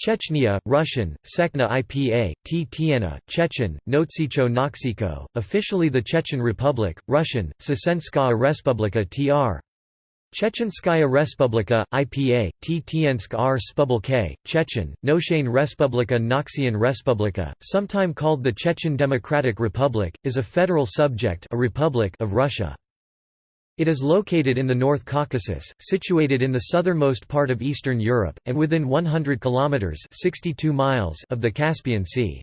Chechnya, Russian, Sekna IPA, T. Tiena, Chechen, Notsicho Noksiko, officially the Chechen Republic, Russian, Sessenskaya Respublika tr. Chechenskaya Respublika, IPA, T. Tiensk R. Spubulke, Chechen, Noshane Respublika Noxian Respublika, sometime called the Chechen Democratic Republic, is a federal subject a republic of Russia. It is located in the North Caucasus, situated in the southernmost part of Eastern Europe, and within 100 kilometers (62 miles) of the Caspian Sea.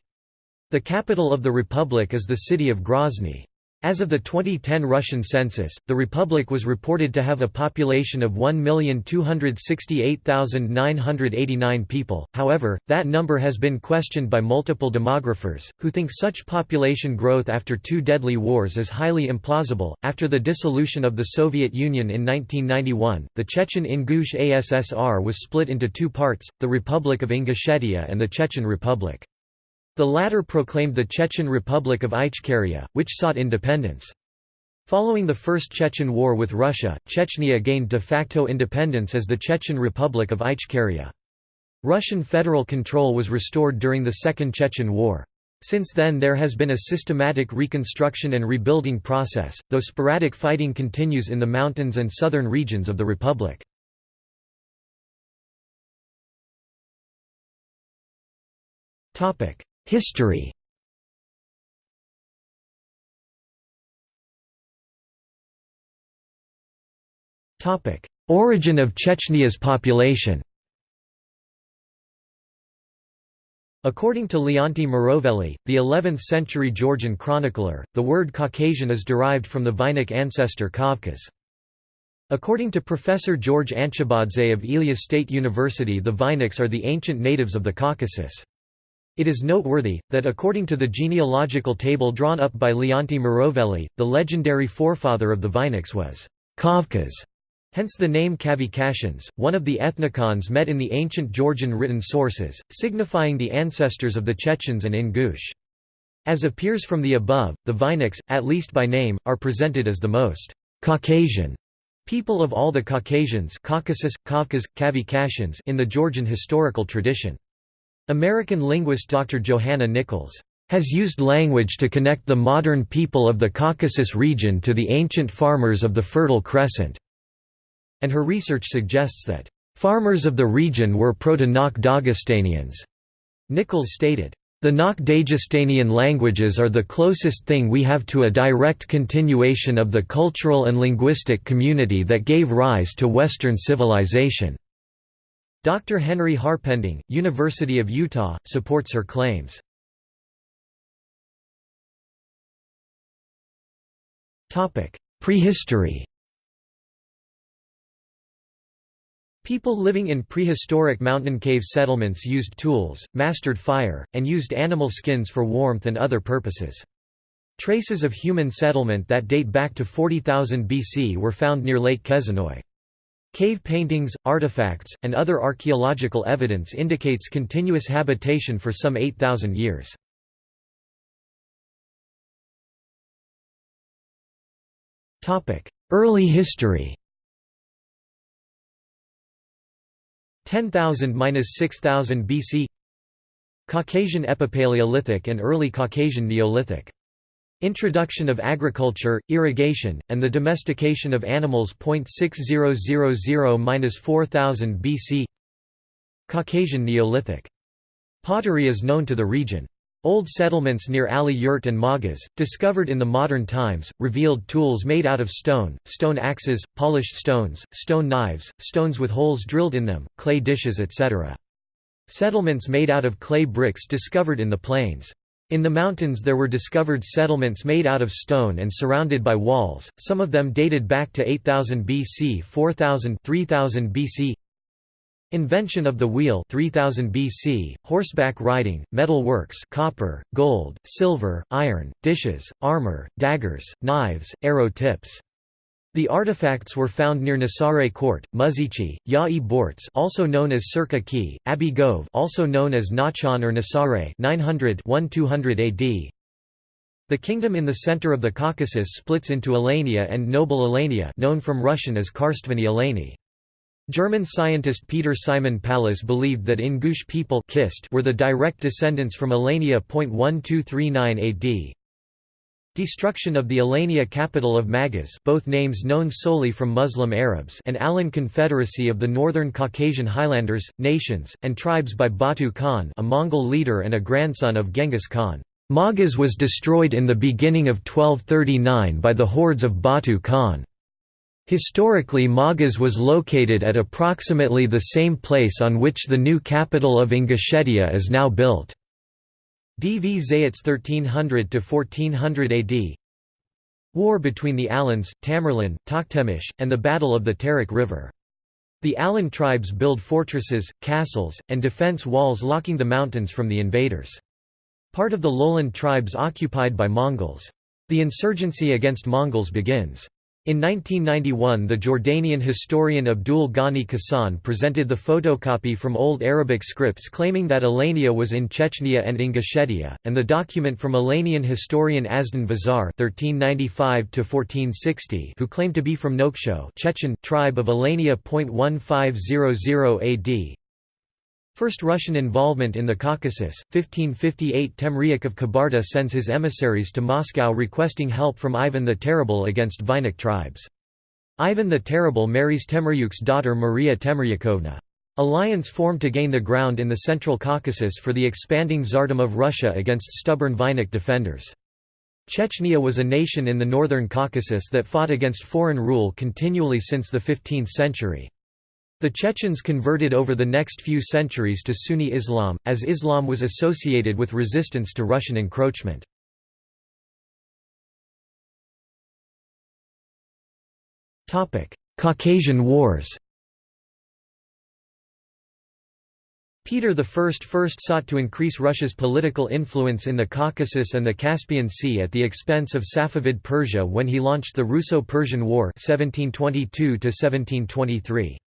The capital of the republic is the city of Grozny. As of the 2010 Russian census, the republic was reported to have a population of 1,268,989 people, however, that number has been questioned by multiple demographers, who think such population growth after two deadly wars is highly implausible. After the dissolution of the Soviet Union in 1991, the Chechen Ingush ASSR was split into two parts, the Republic of Ingushetia and the Chechen Republic. The latter proclaimed the Chechen Republic of Ichkeria, which sought independence. Following the First Chechen War with Russia, Chechnya gained de facto independence as the Chechen Republic of Ichkeria. Russian federal control was restored during the Second Chechen War. Since then there has been a systematic reconstruction and rebuilding process, though sporadic fighting continues in the mountains and southern regions of the republic. History Origin of Chechnya's population According to Leonti Mroveli, the 11th-century Georgian chronicler, the word Caucasian is derived from the Vainakh ancestor Kavkaz. According to Professor George Anchabadze of Elias State University the Vainakhs are the ancient natives of the Caucasus. It is noteworthy, that according to the genealogical table drawn up by Leonti Mroveli, the legendary forefather of the Vainakhs was Kavkas, hence the name Kavkasians, one of the ethnicons met in the ancient Georgian written sources, signifying the ancestors of the Chechens and Ingush. As appears from the above, the Vainakhs, at least by name, are presented as the most Caucasian people of all the Caucasians Caucasus, Kavkasians in the Georgian historical tradition. American linguist Dr. Johanna Nichols has used language to connect the modern people of the Caucasus region to the ancient farmers of the Fertile Crescent, and her research suggests that farmers of the region were Proto-Nakh Dagestanians. Nichols stated, the Nakh Dagestanian languages are the closest thing we have to a direct continuation of the cultural and linguistic community that gave rise to Western civilization. Dr. Henry Harpending, University of Utah, supports her claims. Prehistory People living in prehistoric mountain cave settlements used tools, mastered fire, and used animal skins for warmth and other purposes. Traces of human settlement that date back to 40,000 BC were found near Lake Kezanoy. Cave paintings, artifacts, and other archaeological evidence indicates continuous habitation for some 8,000 years. Early history 10,000–6000 BC Caucasian Epipaleolithic and Early Caucasian Neolithic Introduction of agriculture, irrigation, and the domestication of animals. 6000–4000 BC Caucasian Neolithic. Pottery is known to the region. Old settlements near Ali Yurt and Magas, discovered in the modern times, revealed tools made out of stone, stone axes, polished stones, stone knives, stones with holes drilled in them, clay dishes etc. Settlements made out of clay bricks discovered in the plains. In the mountains there were discovered settlements made out of stone and surrounded by walls, some of them dated back to 8000 BC 4000 3000 BC Invention of the wheel 3000 BC, horseback riding, metal works copper, gold, silver, iron, dishes, armor, daggers, knives, arrow tips the artifacts were found near Nasare Court, Muzici, Ya-e Borts also known as Circa Key, Abi Gove also known as Nachan or Nasare 900 1200 AD. The kingdom in the center of the Caucasus splits into Alania and Noble Alania known from Russian as Karstvani Alani. German scientist Peter Simon Pallas believed that Ingush people were the direct descendants from Alania. 1239 AD. Destruction of the Alania capital of Maghaz both names known solely from Muslim Arabs and Alan Confederacy of the Northern Caucasian Highlanders, nations, and tribes by Batu Khan a Mongol leader and a grandson of Genghis Khan. Maghaz was destroyed in the beginning of 1239 by the hordes of Batu Khan. Historically Maghaz was located at approximately the same place on which the new capital of Ingushetia is now built. D.V. Zayats 1300–1400 AD War between the Alans, Tamerlan, Tokhtamysh, and the Battle of the Terek River. The Alan tribes build fortresses, castles, and defense walls locking the mountains from the invaders. Part of the lowland tribes occupied by Mongols. The insurgency against Mongols begins. In 1991 the Jordanian historian Abdul Ghani Kassan presented the photocopy from Old Arabic scripts claiming that Alania was in Chechnya and Ingushetia, and the document from Alanian historian Azdan Vazar who claimed to be from Noksho Chechen, tribe of Alania. 1500 AD, First Russian involvement in the Caucasus, 1558 Temryuk of Kabarda sends his emissaries to Moscow requesting help from Ivan the Terrible against Vainakh tribes. Ivan the Terrible marries Temryuk's daughter Maria Temryukovna. Alliance formed to gain the ground in the Central Caucasus for the expanding Tsardom of Russia against stubborn Vainakh defenders. Chechnya was a nation in the northern Caucasus that fought against foreign rule continually since the 15th century. The Chechens converted over the next few centuries to Sunni Islam, as Islam was associated with resistance to Russian encroachment. Caucasian Wars Peter I first sought to increase Russia's political influence in the Caucasus and the Caspian Sea at the expense of Safavid Persia when he launched the Russo-Persian War 1722 -1723.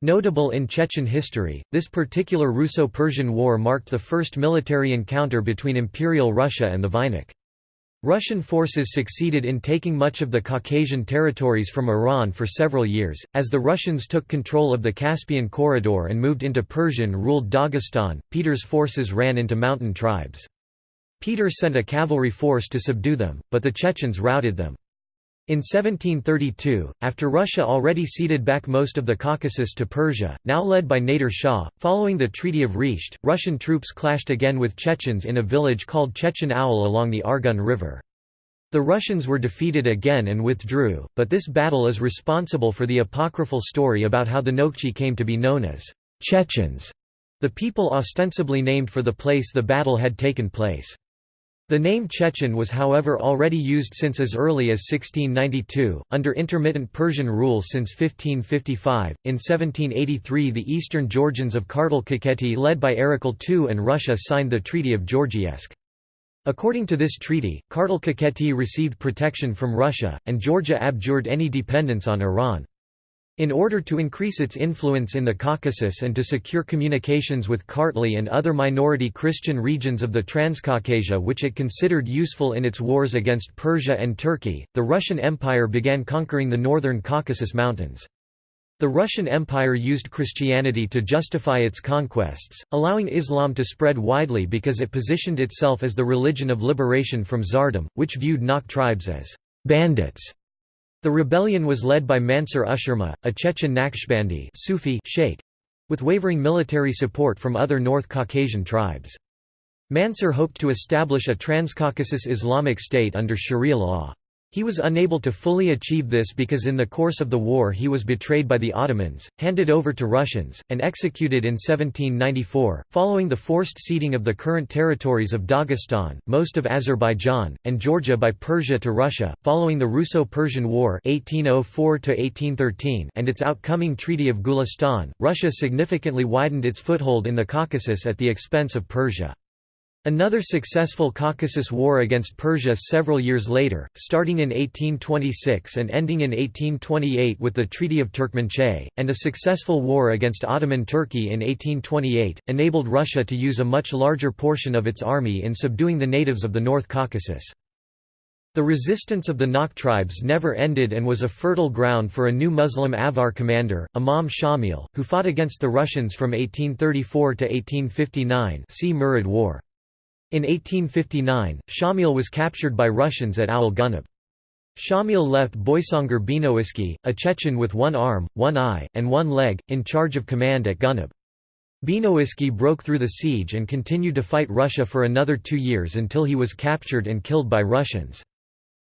Notable in Chechen history, this particular Russo-Persian War marked the first military encounter between Imperial Russia and the Vainakh. Russian forces succeeded in taking much of the Caucasian territories from Iran for several years, as the Russians took control of the Caspian Corridor and moved into Persian-ruled Dagestan, Peter's forces ran into mountain tribes. Peter sent a cavalry force to subdue them, but the Chechens routed them. In 1732, after Russia already ceded back most of the Caucasus to Persia, now led by Nader Shah, following the Treaty of Resht, Russian troops clashed again with Chechens in a village called Chechen Aul along the Argun River. The Russians were defeated again and withdrew, but this battle is responsible for the apocryphal story about how the Nokchi came to be known as Chechens, the people ostensibly named for the place the battle had taken place. The name Chechen was however already used since as early as 1692, under intermittent Persian rule since 1555. In 1783 the eastern Georgians of Kartli-Kakheti led by Erekle II and Russia signed the Treaty of Georgievsk. According to this treaty, Kartli-Kakheti received protection from Russia, and Georgia abjured any dependence on Iran. In order to increase its influence in the Caucasus and to secure communications with Kartli and other minority Christian regions of the Transcaucasia which it considered useful in its wars against Persia and Turkey, the Russian Empire began conquering the northern Caucasus Mountains. The Russian Empire used Christianity to justify its conquests, allowing Islam to spread widely because it positioned itself as the religion of liberation from Tsardom, which viewed Nok tribes as bandits the rebellion was led by Mansur Ushurma, a Chechen Naqshbandi Sufi sheikh, with wavering military support from other North Caucasian tribes. Mansur hoped to establish a Transcaucasus Islamic state under Sharia law. He was unable to fully achieve this because in the course of the war he was betrayed by the Ottomans, handed over to Russians, and executed in 1794, following the forced ceding of the current territories of Dagestan, most of Azerbaijan, and Georgia by Persia to Russia, following the Russo-Persian War 1804 and its outcoming Treaty of Gulistan, Russia significantly widened its foothold in the Caucasus at the expense of Persia. Another successful Caucasus War against Persia several years later, starting in 1826 and ending in 1828 with the Treaty of Turkmenchay, and a successful war against Ottoman Turkey in 1828, enabled Russia to use a much larger portion of its army in subduing the natives of the North Caucasus. The resistance of the Nakh tribes never ended and was a fertile ground for a new Muslim Avar commander, Imam Shamil, who fought against the Russians from 1834 to 1859 see Murid War. In 1859, Shamil was captured by Russians at Owl Gunib. Shamil left Boysangar Benoisky, a Chechen with one arm, one eye, and one leg, in charge of command at Gunib. Benoisky broke through the siege and continued to fight Russia for another two years until he was captured and killed by Russians.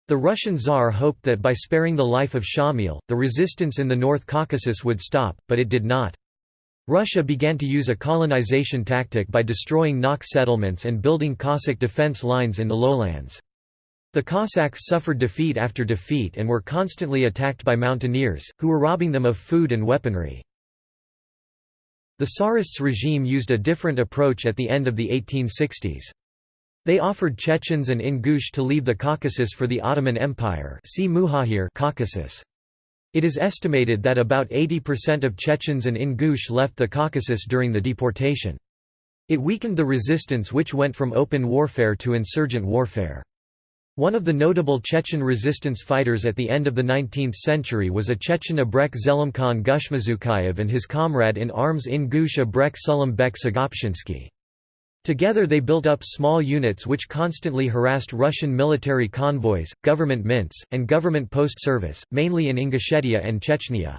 The Russian Tsar hoped that by sparing the life of Shamil, the resistance in the North Caucasus would stop, but it did not. Russia began to use a colonization tactic by destroying Nakh settlements and building Cossack defense lines in the lowlands. The Cossacks suffered defeat after defeat and were constantly attacked by mountaineers, who were robbing them of food and weaponry. The Tsarists' regime used a different approach at the end of the 1860s. They offered Chechens and Ingush to leave the Caucasus for the Ottoman Empire see Caucasus. It is estimated that about 80% of Chechens and Ingush left the Caucasus during the deportation. It weakened the resistance which went from open warfare to insurgent warfare. One of the notable Chechen resistance fighters at the end of the 19th century was a Chechen Abrek Zelimkhan Gushmazukayev and his comrade in arms Ingush Abrek Sulim Bek Sagopshinsky. Together they built up small units which constantly harassed Russian military convoys, government mints, and government post service, mainly in Ingushetia and Chechnya.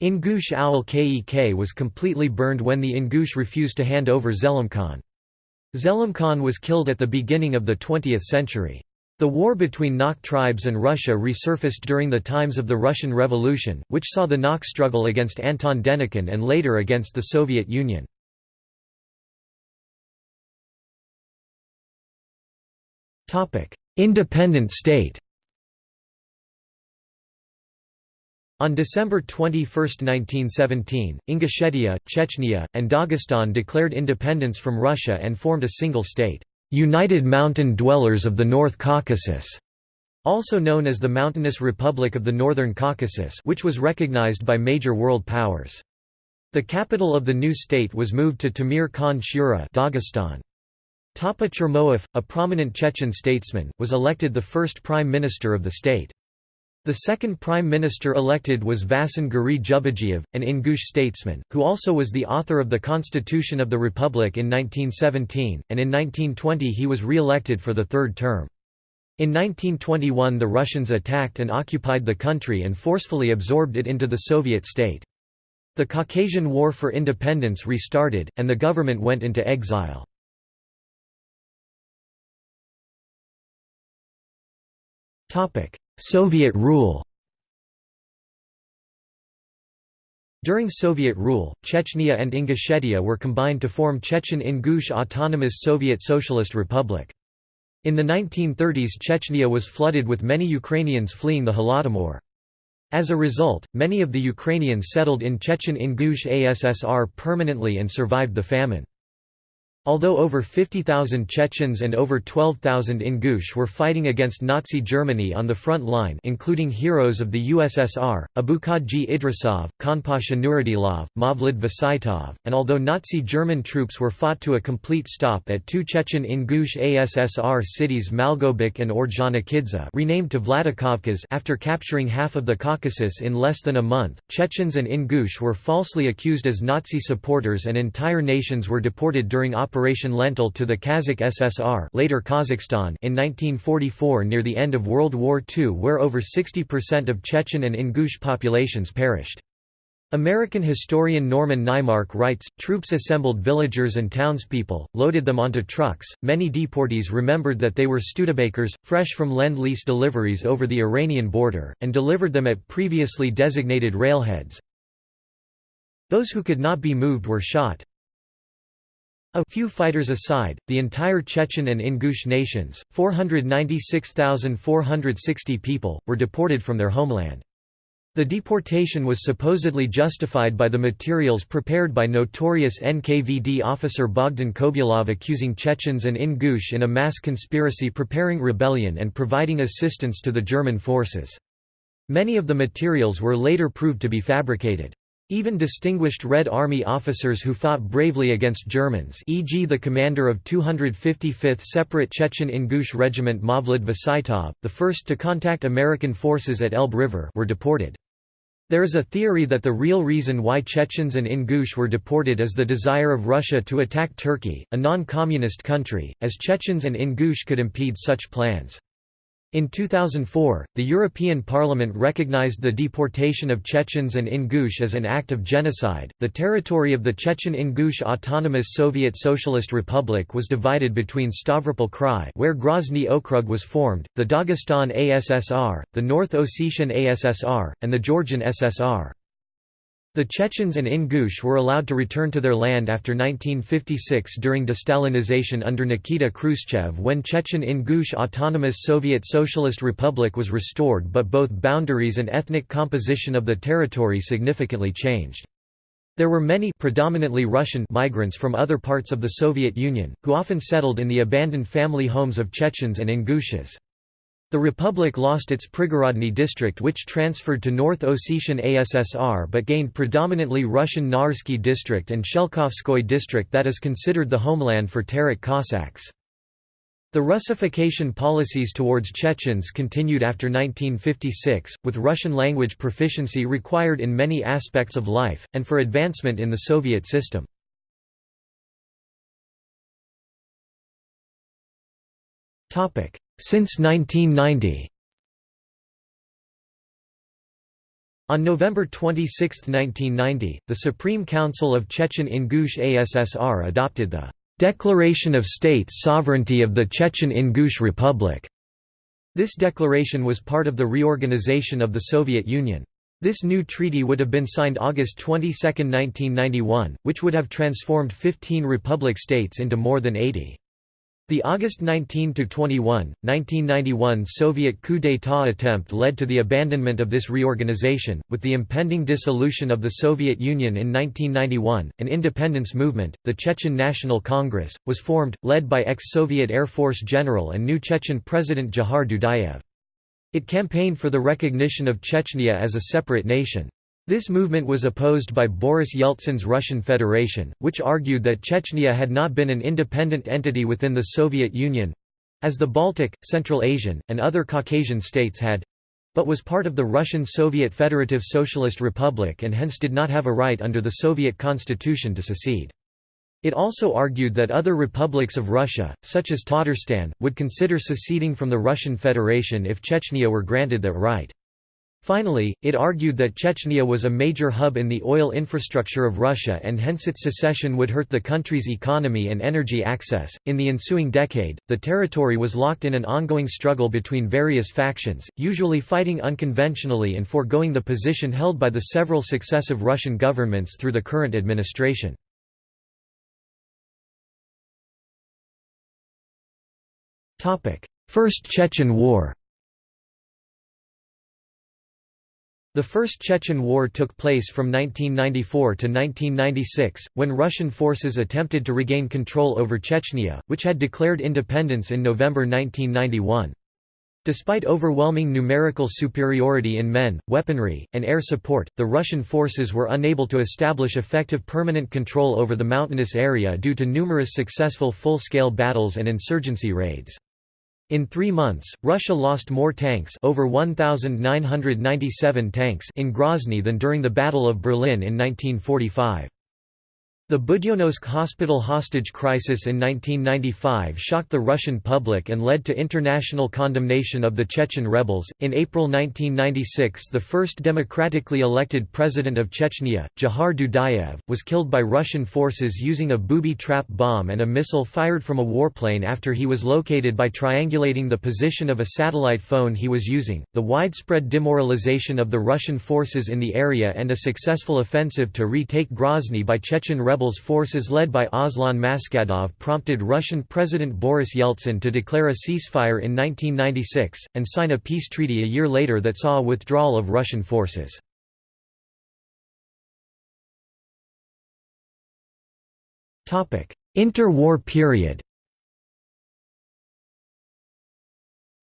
Ingush Owl Kek was completely burned when the Ingush refused to hand over Zelimkhan. Zelimkhan was killed at the beginning of the 20th century. The war between Nakh tribes and Russia resurfaced during the times of the Russian Revolution, which saw the Nakh struggle against Anton Denikin and later against the Soviet Union. Independent state On December 21, 1917, Ingushetia, Chechnya, and Dagestan declared independence from Russia and formed a single state. United Mountain Dwellers of the North Caucasus, also known as the Mountainous Republic of the Northern Caucasus which was recognized by major world powers. The capital of the new state was moved to Temir Khan Shura Dagestan. Tapa Chermoev, a prominent Chechen statesman, was elected the first prime minister of the state. The second prime minister elected was Vasin Guri an Ingush statesman, who also was the author of the Constitution of the Republic in 1917, and in 1920 he was re-elected for the third term. In 1921 the Russians attacked and occupied the country and forcefully absorbed it into the Soviet state. The Caucasian War for Independence restarted, and the government went into exile. Soviet rule During Soviet rule, Chechnya and Ingushetia were combined to form Chechen-Ingush Autonomous Soviet Socialist Republic. In the 1930s Chechnya was flooded with many Ukrainians fleeing the Holodomor. As a result, many of the Ukrainians settled in Chechen-Ingush ASSR permanently and survived the famine. Although over 50,000 Chechens and over 12,000 Ingush were fighting against Nazi Germany on the front line including heroes of the USSR, Abukadji Idrisov, Khanpasha Nuradilov, Mavlid Vasaitov, and although Nazi German troops were fought to a complete stop at two Chechen Ingush ASSR cities Malgobek and Ordzhonikidze renamed to Vladikavkaz after capturing half of the Caucasus in less than a month, Chechens and Ingush were falsely accused as Nazi supporters and entire nations were deported during Operation Lentil to the Kazakh SSR later Kazakhstan in 1944 near the end of World War II where over 60% of Chechen and Ingush populations perished. American historian Norman Naimark writes, troops assembled villagers and townspeople, loaded them onto trucks. Many deportees remembered that they were Studebakers, fresh from Lend-Lease deliveries over the Iranian border, and delivered them at previously designated railheads. Those who could not be moved were shot, a few fighters aside, the entire Chechen and Ingush nations, 496,460 people, were deported from their homeland. The deportation was supposedly justified by the materials prepared by notorious NKVD officer Bogdan Kobulov accusing Chechens and Ingush in a mass conspiracy preparing rebellion and providing assistance to the German forces. Many of the materials were later proved to be fabricated. Even distinguished Red Army officers who fought bravely against Germans e.g. the commander of 255th Separate Chechen Ingush Regiment Mavlid Vasaitov, the first to contact American forces at Elbe River were deported. There is a theory that the real reason why Chechens and Ingush were deported is the desire of Russia to attack Turkey, a non-communist country, as Chechens and Ingush could impede such plans. In 2004, the European Parliament recognized the deportation of Chechens and Ingush as an act of genocide. The territory of the Chechen Ingush Autonomous Soviet Socialist Republic was divided between Stavropol Krai, where Grozny Okrug was formed, the Dagestan ASSR, the North Ossetian ASSR, and the Georgian SSR. The Chechens and Ingush were allowed to return to their land after 1956 during destalinization under Nikita Khrushchev when Chechen-Ingush Autonomous Soviet Socialist Republic was restored but both boundaries and ethnic composition of the territory significantly changed. There were many predominantly Russian migrants from other parts of the Soviet Union, who often settled in the abandoned family homes of Chechens and Ingushas. The republic lost its Prigorodny district which transferred to North Ossetian ASSR but gained predominantly Russian Naursky district and Shelkovskoy district that is considered the homeland for Terek Cossacks. The Russification policies towards Chechens continued after 1956, with Russian language proficiency required in many aspects of life, and for advancement in the Soviet system. Since 1990 On November 26, 1990, the Supreme Council of Chechen Ingush ASSR adopted the "'Declaration of State Sovereignty of the Chechen Ingush Republic". This declaration was part of the reorganization of the Soviet Union. This new treaty would have been signed August 22, 1991, which would have transformed 15 republic states into more than 80. The August 19–21, 1991 Soviet coup d'état attempt led to the abandonment of this reorganization. With the impending dissolution of the Soviet Union in 1991, an independence movement, the Chechen National Congress, was formed, led by ex-Soviet Air Force General and new Chechen President Dzhokhar Dudayev. It campaigned for the recognition of Chechnya as a separate nation. This movement was opposed by Boris Yeltsin's Russian Federation, which argued that Chechnya had not been an independent entity within the Soviet Union—as the Baltic, Central Asian, and other Caucasian states had—but was part of the Russian Soviet Federative Socialist Republic and hence did not have a right under the Soviet constitution to secede. It also argued that other republics of Russia, such as Tatarstan, would consider seceding from the Russian Federation if Chechnya were granted that right. Finally, it argued that Chechnya was a major hub in the oil infrastructure of Russia and hence its secession would hurt the country's economy and energy access. In the ensuing decade, the territory was locked in an ongoing struggle between various factions, usually fighting unconventionally and foregoing the position held by the several successive Russian governments through the current administration. First Chechen War The First Chechen War took place from 1994 to 1996, when Russian forces attempted to regain control over Chechnya, which had declared independence in November 1991. Despite overwhelming numerical superiority in men, weaponry, and air support, the Russian forces were unable to establish effective permanent control over the mountainous area due to numerous successful full-scale battles and insurgency raids. In three months, Russia lost more tanks over 1,997 tanks in Grozny than during the Battle of Berlin in 1945. The Budyonnovsk hospital hostage crisis in 1995 shocked the Russian public and led to international condemnation of the Chechen rebels. In April 1996, the first democratically elected president of Chechnya, Dzhokhar Dudayev, was killed by Russian forces using a booby trap bomb and a missile fired from a warplane after he was located by triangulating the position of a satellite phone he was using. The widespread demoralization of the Russian forces in the area and a successful offensive to retake Grozny by Chechen rebels rebels forces led by Aslan Maskhadov prompted Russian President Boris Yeltsin to declare a ceasefire in 1996, and sign a peace treaty a year later that saw a withdrawal of Russian forces. Interwar period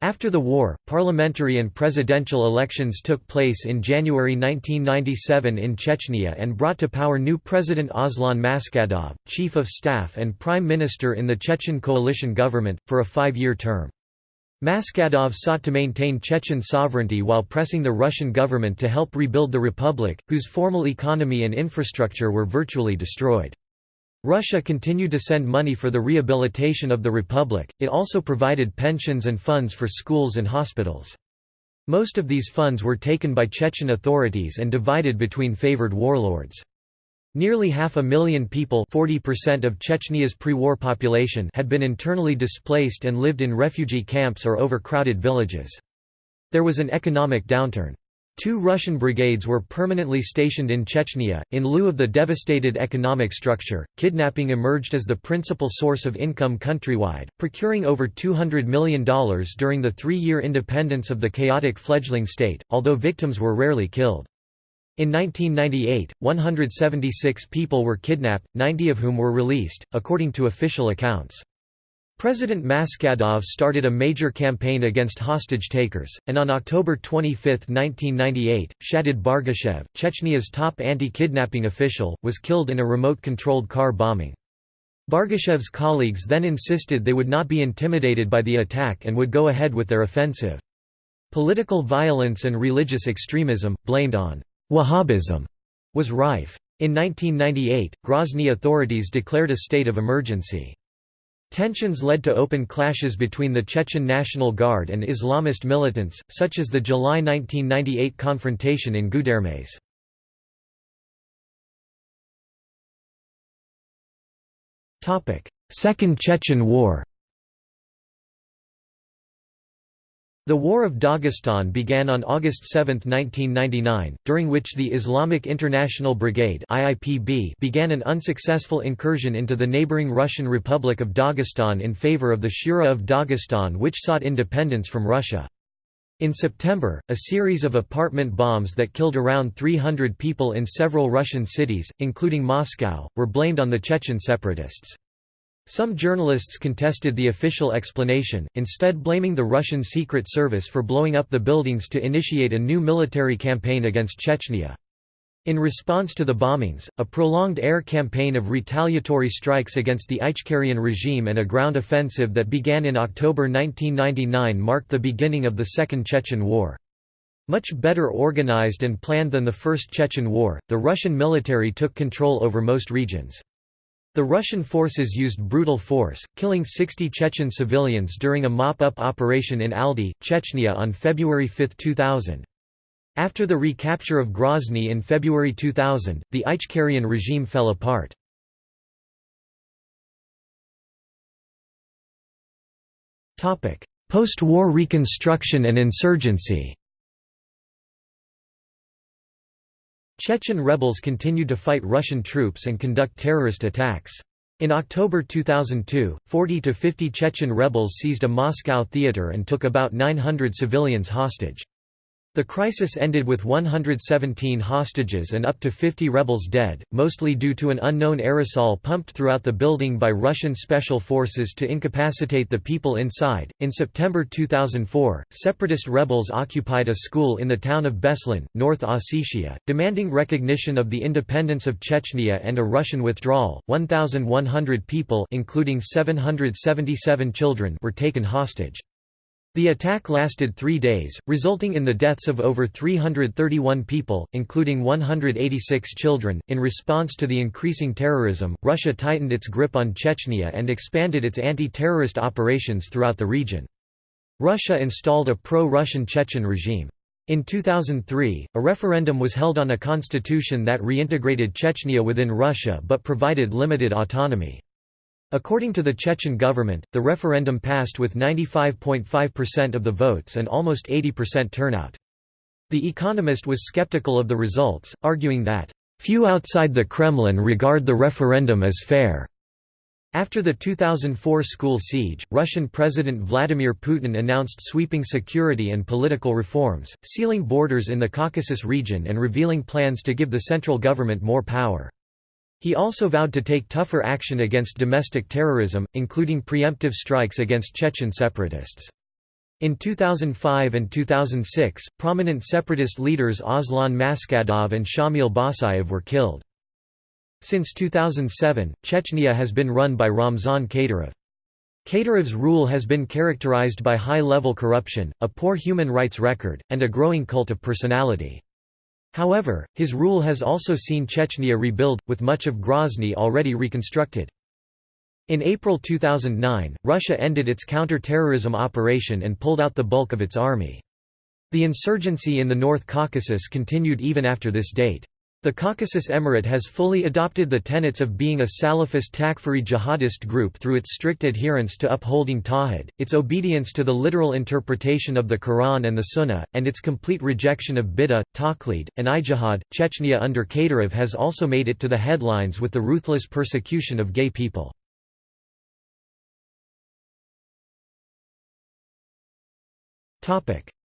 After the war, parliamentary and presidential elections took place in January 1997 in Chechnya and brought to power new President Aslan Maskhadov, Chief of Staff and Prime Minister in the Chechen coalition government, for a five-year term. Maskhadov sought to maintain Chechen sovereignty while pressing the Russian government to help rebuild the republic, whose formal economy and infrastructure were virtually destroyed. Russia continued to send money for the rehabilitation of the republic, it also provided pensions and funds for schools and hospitals. Most of these funds were taken by Chechen authorities and divided between favored warlords. Nearly half a million people 40% of Chechnya's pre-war population had been internally displaced and lived in refugee camps or overcrowded villages. There was an economic downturn. Two Russian brigades were permanently stationed in Chechnya. In lieu of the devastated economic structure, kidnapping emerged as the principal source of income countrywide, procuring over $200 million during the three year independence of the chaotic fledgling state, although victims were rarely killed. In 1998, 176 people were kidnapped, 90 of whom were released, according to official accounts. President Maskhadov started a major campaign against hostage-takers, and on October 25, 1998, Shadid Bargashev, Chechnya's top anti-kidnapping official, was killed in a remote-controlled car bombing. Bargashev's colleagues then insisted they would not be intimidated by the attack and would go ahead with their offensive. Political violence and religious extremism, blamed on Wahhabism, was rife. In 1998, Grozny authorities declared a state of emergency. Tensions led to open clashes between the Chechen National Guard and Islamist militants, such as the July 1998 confrontation in Gudermes. Second Chechen War The War of Dagestan began on August 7, 1999, during which the Islamic International Brigade began an unsuccessful incursion into the neighboring Russian Republic of Dagestan in favor of the Shura of Dagestan which sought independence from Russia. In September, a series of apartment bombs that killed around 300 people in several Russian cities, including Moscow, were blamed on the Chechen separatists. Some journalists contested the official explanation, instead blaming the Russian Secret Service for blowing up the buildings to initiate a new military campaign against Chechnya. In response to the bombings, a prolonged air campaign of retaliatory strikes against the Ichkerian regime and a ground offensive that began in October 1999 marked the beginning of the Second Chechen War. Much better organized and planned than the First Chechen War, the Russian military took control over most regions. The Russian forces used brutal force, killing 60 Chechen civilians during a mop-up operation in Aldi, Chechnya on February 5, 2000. After the recapture of Grozny in February 2000, the Ichkerian regime fell apart. Post-war reconstruction and insurgency Chechen rebels continued to fight Russian troops and conduct terrorist attacks. In October 2002, 40 to 50 Chechen rebels seized a Moscow theater and took about 900 civilians hostage. The crisis ended with 117 hostages and up to 50 rebels dead, mostly due to an unknown aerosol pumped throughout the building by Russian special forces to incapacitate the people inside. In September 2004, separatist rebels occupied a school in the town of Beslan, North Ossetia, demanding recognition of the independence of Chechnya and a Russian withdrawal. 1,100 people, including 777 children, were taken hostage. The attack lasted three days, resulting in the deaths of over 331 people, including 186 children. In response to the increasing terrorism, Russia tightened its grip on Chechnya and expanded its anti terrorist operations throughout the region. Russia installed a pro Russian Chechen regime. In 2003, a referendum was held on a constitution that reintegrated Chechnya within Russia but provided limited autonomy. According to the Chechen government, the referendum passed with 95.5% of the votes and almost 80% turnout. The Economist was skeptical of the results, arguing that, "...few outside the Kremlin regard the referendum as fair." After the 2004 school siege, Russian President Vladimir Putin announced sweeping security and political reforms, sealing borders in the Caucasus region and revealing plans to give the central government more power. He also vowed to take tougher action against domestic terrorism, including preemptive strikes against Chechen separatists. In 2005 and 2006, prominent separatist leaders Aslan Maskhadov and Shamil Basayev were killed. Since 2007, Chechnya has been run by Ramzan Kadyrov. Kadyrov's rule has been characterized by high-level corruption, a poor human rights record, and a growing cult of personality. However, his rule has also seen Chechnya rebuild, with much of Grozny already reconstructed. In April 2009, Russia ended its counter-terrorism operation and pulled out the bulk of its army. The insurgency in the North Caucasus continued even after this date. The Caucasus Emirate has fully adopted the tenets of being a Salafist Takfiri jihadist group through its strict adherence to upholding Tawhid, its obedience to the literal interpretation of the Quran and the Sunnah, and its complete rejection of bid'ah, taqlid, and ijtihad. Chechnya under Kadyrov has also made it to the headlines with the ruthless persecution of gay people.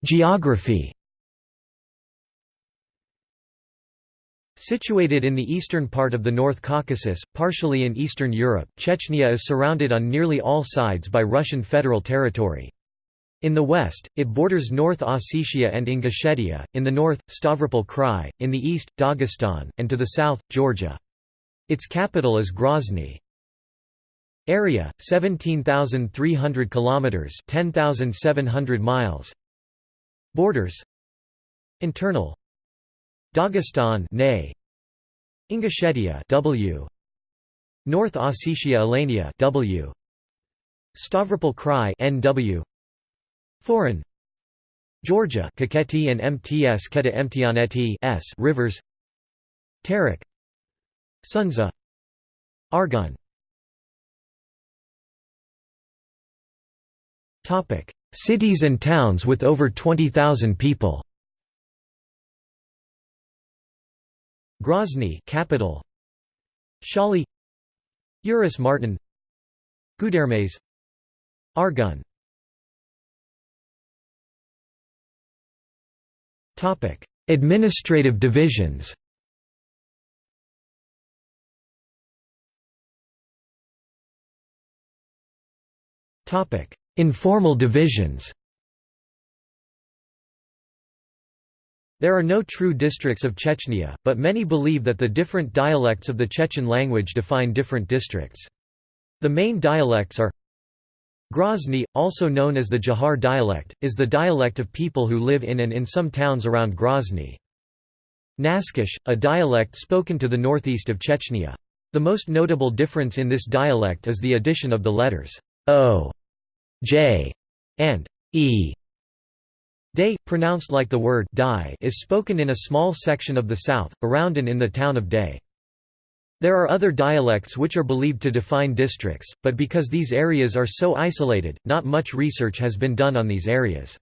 Geography Situated in the eastern part of the North Caucasus, partially in Eastern Europe, Chechnya is surrounded on nearly all sides by Russian federal territory. In the west, it borders North Ossetia and Ingushetia, in the north, Stavropol Krai, in the east, Dagestan, and to the south, Georgia. Its capital is Grozny. Area 17,300 kilometers, 10,700 miles. Borders. Internal. Dagestan, Nay. Ingushetia, W. North Ossetia Alania, W. Stavropol Krai, NW. Foreign. Georgia, Kakheti and MTS Keta Emtianeti S rivers. Terek. Sunzha. Argun Cities and towns with over 20,000 people Grozny capital. Shali. Urus Martan. Gudermes. Argun Topic. Administrative divisions. Topic. Informal divisions There are no true districts of Chechnya, but many believe that the different dialects of the Chechen language define different districts. The main dialects are Grozny, also known as the Dzhokhar dialect, is the dialect of people who live in and in some towns around Grozny. Naskish, a dialect spoken to the northeast of Chechnya. The most notable difference in this dialect is the addition of the letters o J, and E. Day, pronounced like the word die, is spoken in a small section of the south, around and in the town of Day. There are other dialects which are believed to define districts, but because these areas are so isolated, not much research has been done on these areas.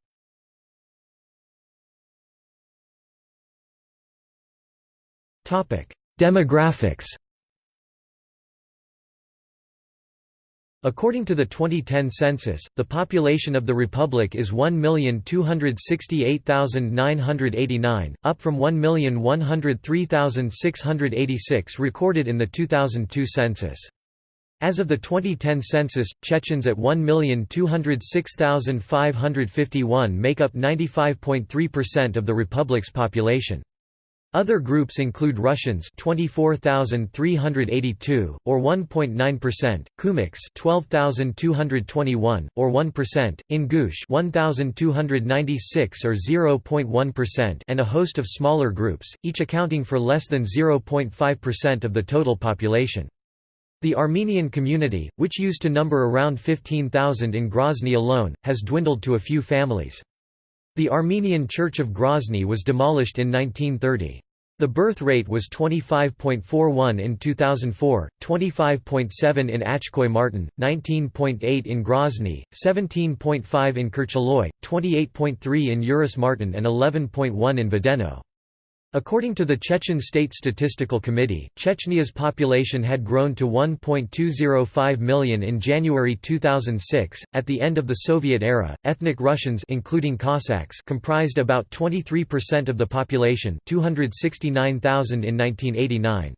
Demographics According to the 2010 census, the population of the republic is 1,268,989, up from 1,103,686 recorded in the 2002 census. As of the 2010 census, Chechens at 1,206,551 make up 95.3% of the republic's population. Other groups include Russians 24,382 or 1.9%, Kumyks 12,221 or 1%, Ingush 1,296 or 0.1% and a host of smaller groups, each accounting for less than 0.5% of the total population. The Armenian community, which used to number around 15,000 in Grozny alone, has dwindled to a few families. The Armenian Church of Grozny was demolished in 1930. The birth rate was 25.41 in 2004, 25.7 in Achkhoy Martan, 19.8 in Grozny, 17.5 in Kurchaloy, 28.3 in Urus Martan and 11.1 in Vedeno. According to the Chechen State Statistical Committee, Chechnya's population had grown to 1.205 million in January 2006. At the end of the Soviet era, ethnic Russians including Cossacks comprised about 23% of the population, 269,000 in 1989.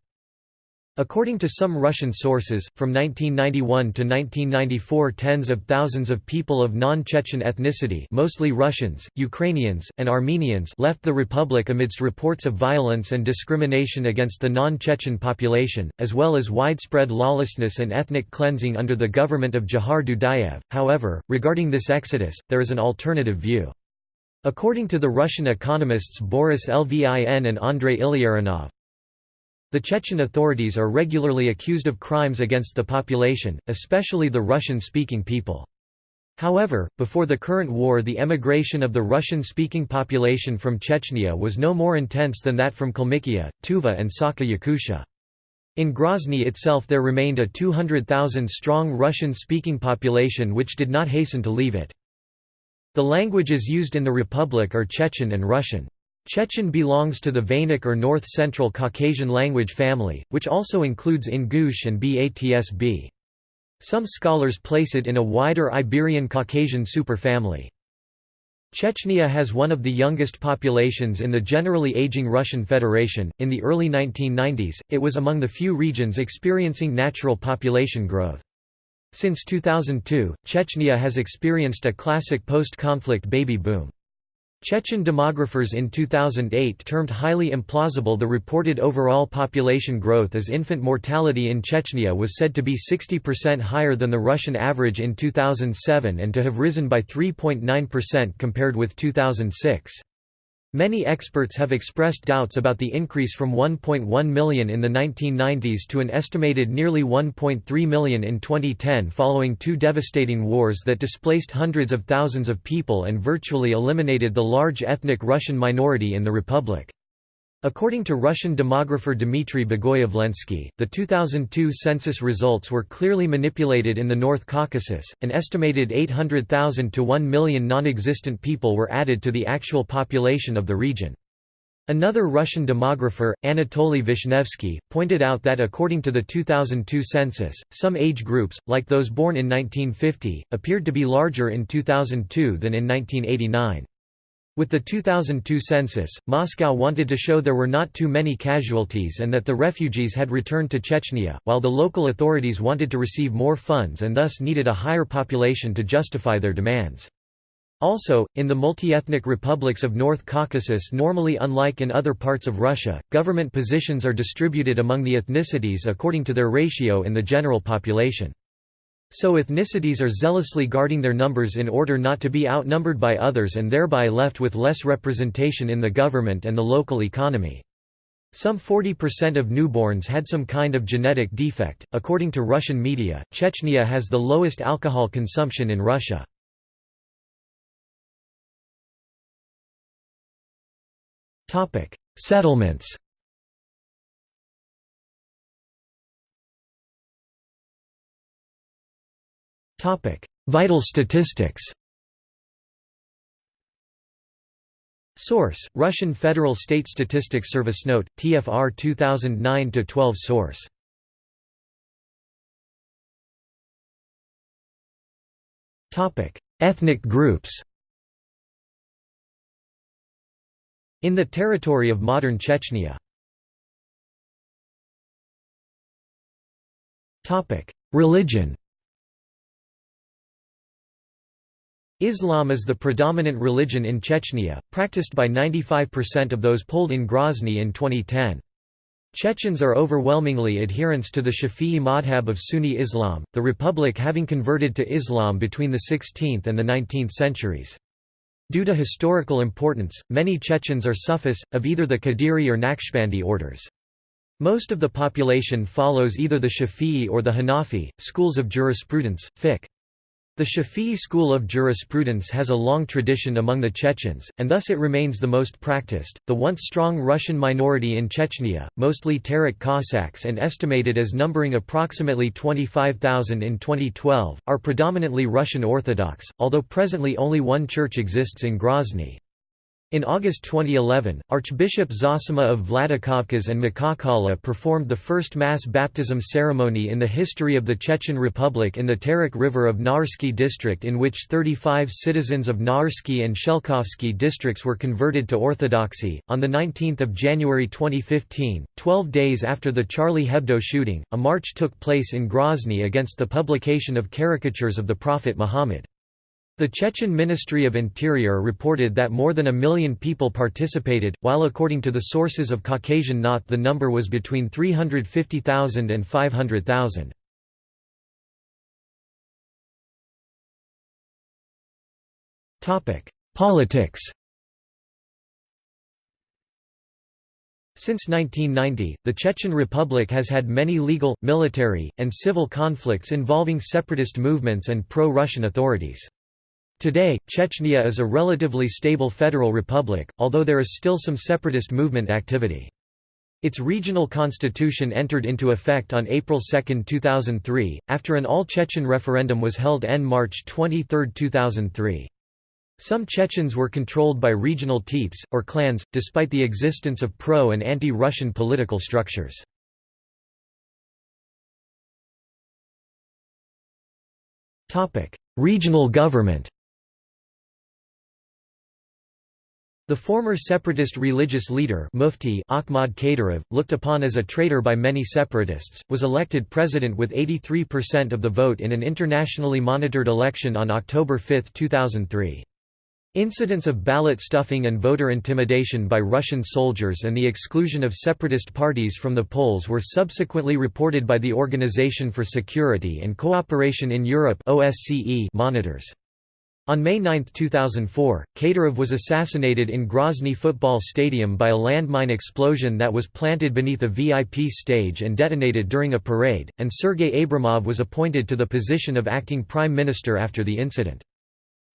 According to some Russian sources, from 1991 to 1994 tens of thousands of people of non-Chechen ethnicity mostly Russians, Ukrainians, and Armenians left the republic amidst reports of violence and discrimination against the non-Chechen population, as well as widespread lawlessness and ethnic cleansing under the government of Dzhokhar Dudayev. However, regarding this exodus, there is an alternative view. According to the Russian economists Boris Lvin and Andrei Illarionov, the Chechen authorities are regularly accused of crimes against the population, especially the Russian-speaking people. However, before the current war the emigration of the Russian-speaking population from Chechnya was no more intense than that from Kalmykia, Tuva and Sakha Yakutia. In Grozny itself there remained a 200,000-strong Russian-speaking population which did not hasten to leave it. The languages used in the republic are Chechen and Russian. Chechen belongs to the Vainakh or North Central Caucasian language family, which also includes Ingush and Batsb. Some scholars place it in a wider Iberian Caucasian superfamily. Chechnya has one of the youngest populations in the generally aging Russian Federation. In the early 1990s, it was among the few regions experiencing natural population growth. Since 2002, Chechnya has experienced a classic post-conflict baby boom. Chechen demographers in 2008 termed highly implausible the reported overall population growth as infant mortality in Chechnya was said to be 60% higher than the Russian average in 2007 and to have risen by 3.9% compared with 2006. Many experts have expressed doubts about the increase from 1.1 million in the 1990s to an estimated nearly 1.3 million in 2010 following two devastating wars that displaced hundreds of thousands of people and virtually eliminated the large ethnic Russian minority in the republic. According to Russian demographer Dmitry Bogoyavlensky, the 2002 census results were clearly manipulated in the North Caucasus. An estimated 800,000 to 1 million non existent people were added to the actual population of the region. Another Russian demographer, Anatoly Vishnevsky, pointed out that according to the 2002 census, some age groups, like those born in 1950, appeared to be larger in 2002 than in 1989. With the 2002 census, Moscow wanted to show there were not too many casualties and that the refugees had returned to Chechnya, while the local authorities wanted to receive more funds and thus needed a higher population to justify their demands. Also, in the multi-ethnic republics of North Caucasus normally unlike in other parts of Russia, government positions are distributed among the ethnicities according to their ratio in the general population. So ethnicities are zealously guarding their numbers in order not to be outnumbered by others and thereby left with less representation in the government and the local economy. Some 40% of newborns had some kind of genetic defect. According to Russian media, Chechnya has the lowest alcohol consumption in Russia. Topic: Settlements. Vital statistics. Source: Russian Federal State Statistics Service Note, TFR 2009-12 Source. Topic: Ethnic groups. In the territory of modern Chechnya. Topic: Religion. Islam is the predominant religion in Chechnya, practiced by 95% of those polled in Grozny in 2010. Chechens are overwhelmingly adherents to the Shafi'i madhab of Sunni Islam, the republic having converted to Islam between the 16th and the 19th centuries. Due to historical importance, many Chechens are Sufis, of either the Qadiri or Naqshbandi orders. Most of the population follows either the Shafi'i or the Hanafi, schools of jurisprudence, fiqh. The Shafi'i school of jurisprudence has a long tradition among the Chechens, and thus it remains the most practiced. The once strong Russian minority in Chechnya, mostly Terek Cossacks and estimated as numbering approximately 25,000 in 2012, are predominantly Russian Orthodox, although presently only one church exists in Grozny. In August 2011, Archbishop Zosima of Vladikavkaz and Makhachkala performed the first mass baptism ceremony in the history of the Chechen Republic in the Terek River of Naursky district in which 35 citizens of Naursky and Shelkovsky districts were converted to Orthodoxy. On 19 January 2015, 12 days after the Charlie Hebdo shooting, a march took place in Grozny against the publication of caricatures of the Prophet Muhammad. The Chechen Ministry of Interior reported that more than a million people participated, while according to the sources of Caucasian Knot the number was between 350,000 and 500,000. Politics Since 1990, the Chechen Republic has had many legal, military, and civil conflicts involving separatist movements and pro-Russian authorities. Today, Chechnya is a relatively stable federal republic, although there is still some separatist movement activity. Its regional constitution entered into effect on April 2, 2003, after an all-Chechen referendum was held en March 23, 2003. Some Chechens were controlled by regional teips, or clans, despite the existence of pro- and anti-Russian political structures. Regional government The former separatist religious leader Mufti Akhmad Kadyrov, looked upon as a traitor by many separatists, was elected president with 83% of the vote in an internationally monitored election on October 5, 2003. Incidents of ballot stuffing and voter intimidation by Russian soldiers and the exclusion of separatist parties from the polls were subsequently reported by the Organization for Security and Cooperation in Europe monitors. On May 9, 2004, Kadyrov was assassinated in Grozny football stadium by a landmine explosion that was planted beneath a VIP stage and detonated during a parade, and Sergei Abramov was appointed to the position of acting prime minister after the incident.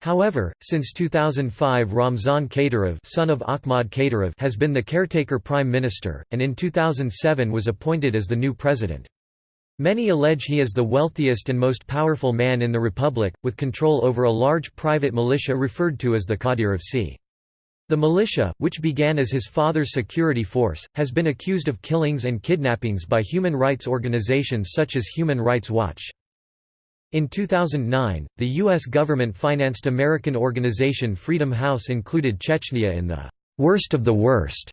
However, since 2005 Ramzan Kadyrov, son of Akhmad Kadyrov has been the caretaker prime minister, and in 2007 was appointed as the new president. Many allege he is the wealthiest and most powerful man in the republic, with control over a large private militia referred to as the Kadyrovtsi. The militia, which began as his father's security force, has been accused of killings and kidnappings by human rights organizations such as Human Rights Watch. In 2009, the U.S. government-financed American organization Freedom House included Chechnya in the «worst of the worst»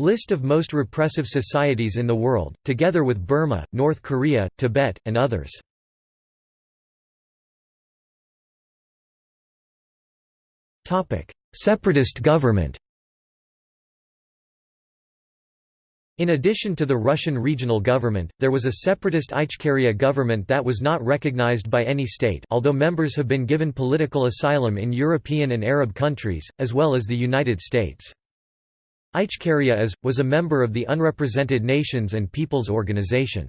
List of most repressive societies in the world, together with Burma, North Korea, Tibet, and others. Separatist government In addition to the Russian regional government, there was a separatist Ichkeria government that was not recognized by any state although members have been given political asylum in European and Arab countries, as well as the United States. Ichkeria is, was a member of the Unrepresented Nations and Peoples Organization.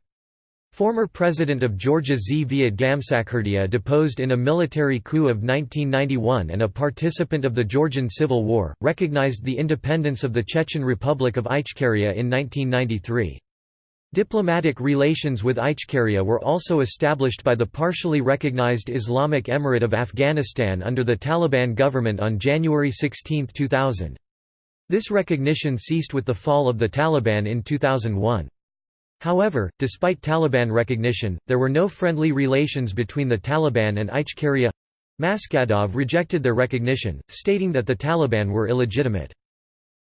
Former President of Georgia Zviad Gamsakhurdia deposed in a military coup of 1991 and a participant of the Georgian Civil War, recognized the independence of the Chechen Republic of Ichkeria in 1993. Diplomatic relations with Ichkeria were also established by the partially recognized Islamic Emirate of Afghanistan under the Taliban government on January 16, 2000. This recognition ceased with the fall of the Taliban in 2001. However, despite Taliban recognition, there were no friendly relations between the Taliban and Ichkeria. Maskhadov rejected their recognition, stating that the Taliban were illegitimate.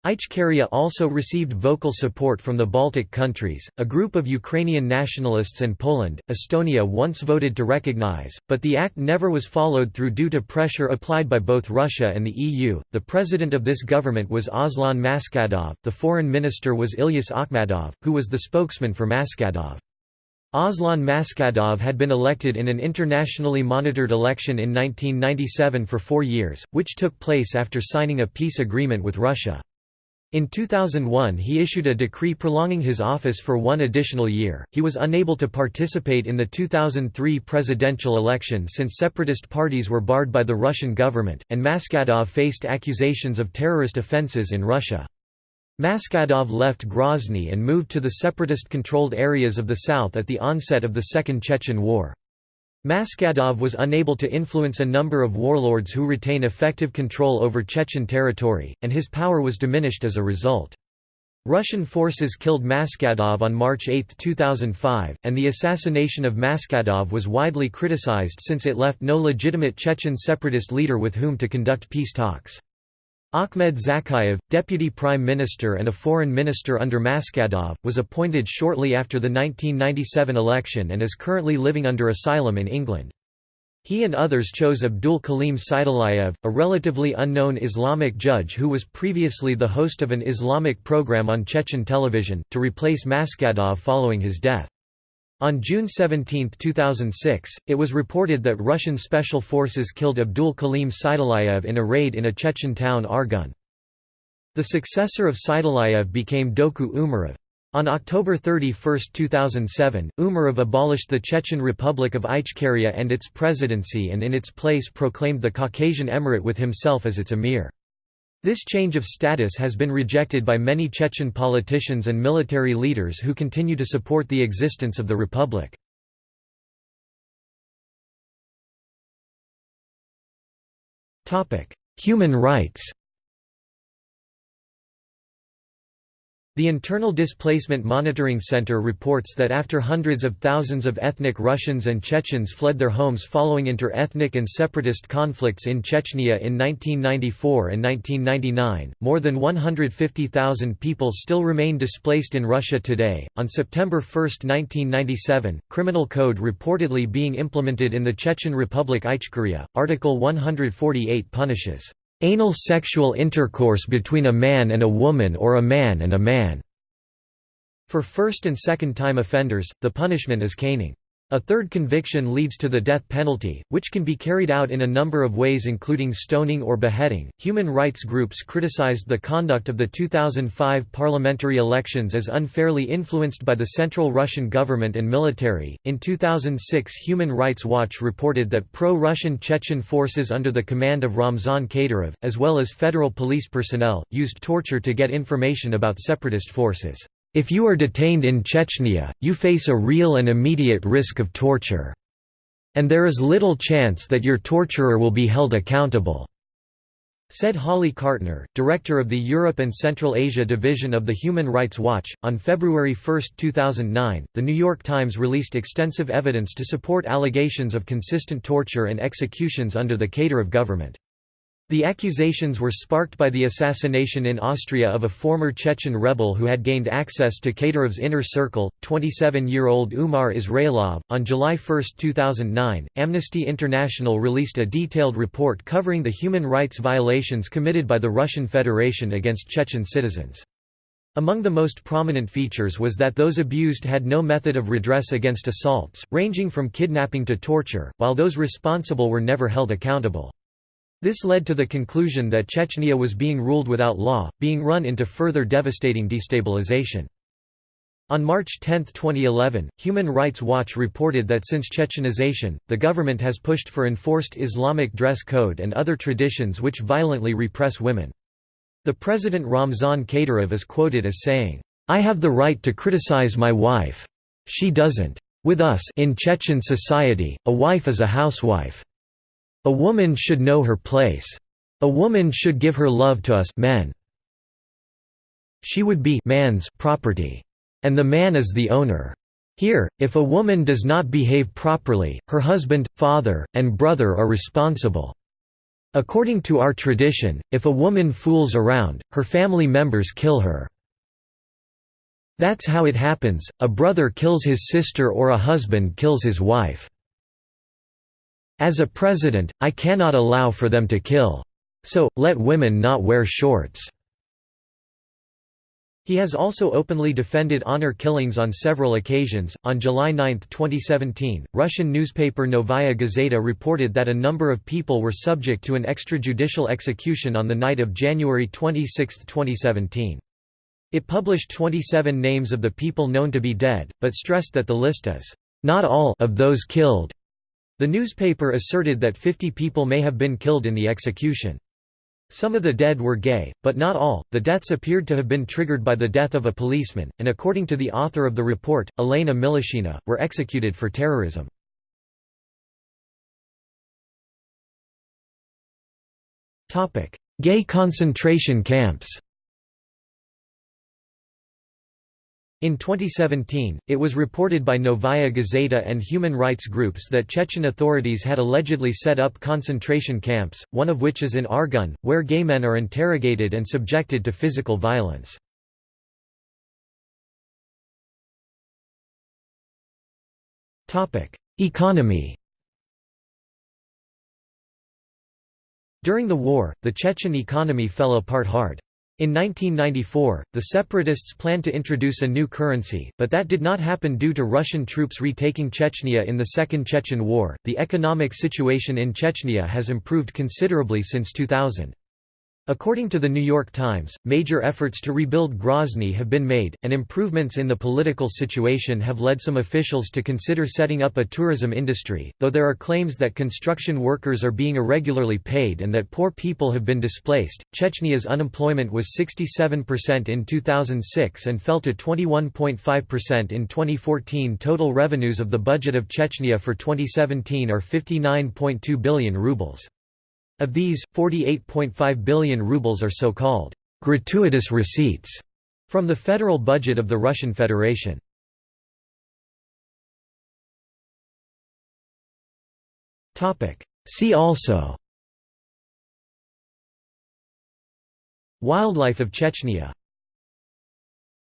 Ichkeria also received vocal support from the Baltic countries, a group of Ukrainian nationalists and Poland. Estonia once voted to recognize, but the act never was followed through due to pressure applied by both Russia and the EU. The president of this government was Aslan Maskhadov, the foreign minister was Ilyas Akhmadov, who was the spokesman for Maskhadov. Aslan Maskhadov had been elected in an internationally monitored election in 1997 for four years, which took place after signing a peace agreement with Russia. In 2001 he issued a decree prolonging his office for one additional year. He was unable to participate in the 2003 presidential election since separatist parties were barred by the Russian government, and Maskhadov faced accusations of terrorist offenses in Russia. Maskhadov left Grozny and moved to the separatist-controlled areas of the south at the onset of the Second Chechen War. Maskhadov was unable to influence a number of warlords who retain effective control over Chechen territory, and his power was diminished as a result. Russian forces killed Maskhadov on March 8, 2005, and the assassination of Maskhadov was widely criticized since it left no legitimate Chechen separatist leader with whom to conduct peace talks. Akhmed Zakayev, deputy prime minister and a foreign minister under Maskhadov, was appointed shortly after the 1997 election and is currently living under asylum in England. He and others chose Abdul Kalim Saidulayev, a relatively unknown Islamic judge who was previously the host of an Islamic program on Chechen television, to replace Maskhadov following his death. On June 17, 2006, it was reported that Russian special forces killed Abdul Kalim Saidulayev in a raid in a Chechen town Argun. The successor of Saidulayev became Doku Umarov. On October 31, 2007, Umarov abolished the Chechen Republic of Ichkeria and its presidency and in its place proclaimed the Caucasian Emirate with himself as its emir. This change of status has been rejected by many Chechen politicians and military leaders who continue to support the existence of the republic. Human rights The Internal Displacement Monitoring Center reports that after hundreds of thousands of ethnic Russians and Chechens fled their homes following inter-ethnic and separatist conflicts in Chechnya in 1994 and 1999, more than 150,000 people still remain displaced in Russia today. On September 1, 1997, criminal code reportedly being implemented in the Chechen Republic Ichkeria, Article 148 punishes Anal sexual intercourse between a man and a woman or a man and a man. For first and second time offenders, the punishment is caning. A third conviction leads to the death penalty, which can be carried out in a number of ways including stoning or beheading. Human rights groups criticized the conduct of the 2005 parliamentary elections as unfairly influenced by the central Russian government and military. In 2006, Human Rights Watch reported that pro-Russian Chechen forces under the command of Ramzan Kadyrov, as well as federal police personnel, used torture to get information about separatist forces. If you are detained in Chechnya, you face a real and immediate risk of torture. And there is little chance that your torturer will be held accountable." Said Holly Cartner, director of the Europe and Central Asia division of the Human Rights Watch. On February 1, 2009, The New York Times released extensive evidence to support allegations of consistent torture and executions under the Kadyrov government. The accusations were sparked by the assassination in Austria of a former Chechen rebel who had gained access to Kadyrov's inner circle, 27-year-old Umar Israilov. On July 1, 2009, Amnesty International released a detailed report covering the human rights violations committed by the Russian Federation against Chechen citizens. Among the most prominent features was that those abused had no method of redress against assaults, ranging from kidnapping to torture, while those responsible were never held accountable. This led to the conclusion that Chechnya was being ruled without law, being run into further devastating destabilization. On March 10, 2011, Human Rights Watch reported that since Chechenization, the government has pushed for enforced Islamic dress code and other traditions which violently repress women. The president Ramzan Kadyrov is quoted as saying, "'I have the right to criticize my wife. She doesn't. With us in Chechen society, a wife is a housewife. A woman should know her place. A woman should give her love to us men. She would be man's property. And the man is the owner. Here, if a woman does not behave properly, her husband, father, and brother are responsible. According to our tradition, if a woman fools around, her family members kill her. That's how it happens, a brother kills his sister or a husband kills his wife. As a president, I cannot allow for them to kill. So, let women not wear shorts." He has also openly defended honor killings on several occasions. On July 9, 2017, Russian newspaper Novaya Gazeta reported that a number of people were subject to an extrajudicial execution on the night of January 26, 2017. It published 27 names of the people known to be dead, but stressed that the list is not all of those killed the newspaper asserted that 50 people may have been killed in the execution. Some of the dead were gay, but not all. The deaths appeared to have been triggered by the death of a policeman, and according to the author of the report, Elena Milashina, were executed for terrorism. Topic: Gay concentration camps. In 2017, it was reported by Novaya Gazeta and human rights groups that Chechen authorities had allegedly set up concentration camps, one of which is in Argun, where gay men are interrogated and subjected to physical violence. Economy During the war, the Chechen economy fell apart hard. In 1994, the separatists planned to introduce a new currency, but that did not happen due to Russian troops retaking Chechnya in the Second Chechen War. The economic situation in Chechnya has improved considerably since 2000. According to the New York Times, major efforts to rebuild Grozny have been made, and improvements in the political situation have led some officials to consider setting up a tourism industry, though there are claims that construction workers are being irregularly paid and that poor people have been displaced. Chechnya's unemployment was 67% in 2006 and fell to 21.5% in 2014. Total revenues of the budget of Chechnya for 2017 are 59.2 billion rubles. Of these, 48.5 billion rubles are so-called gratuitous receipts from the federal budget of the Russian Federation. See also Wildlife of Chechnya